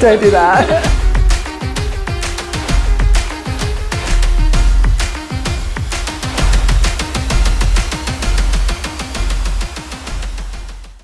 Don't do that.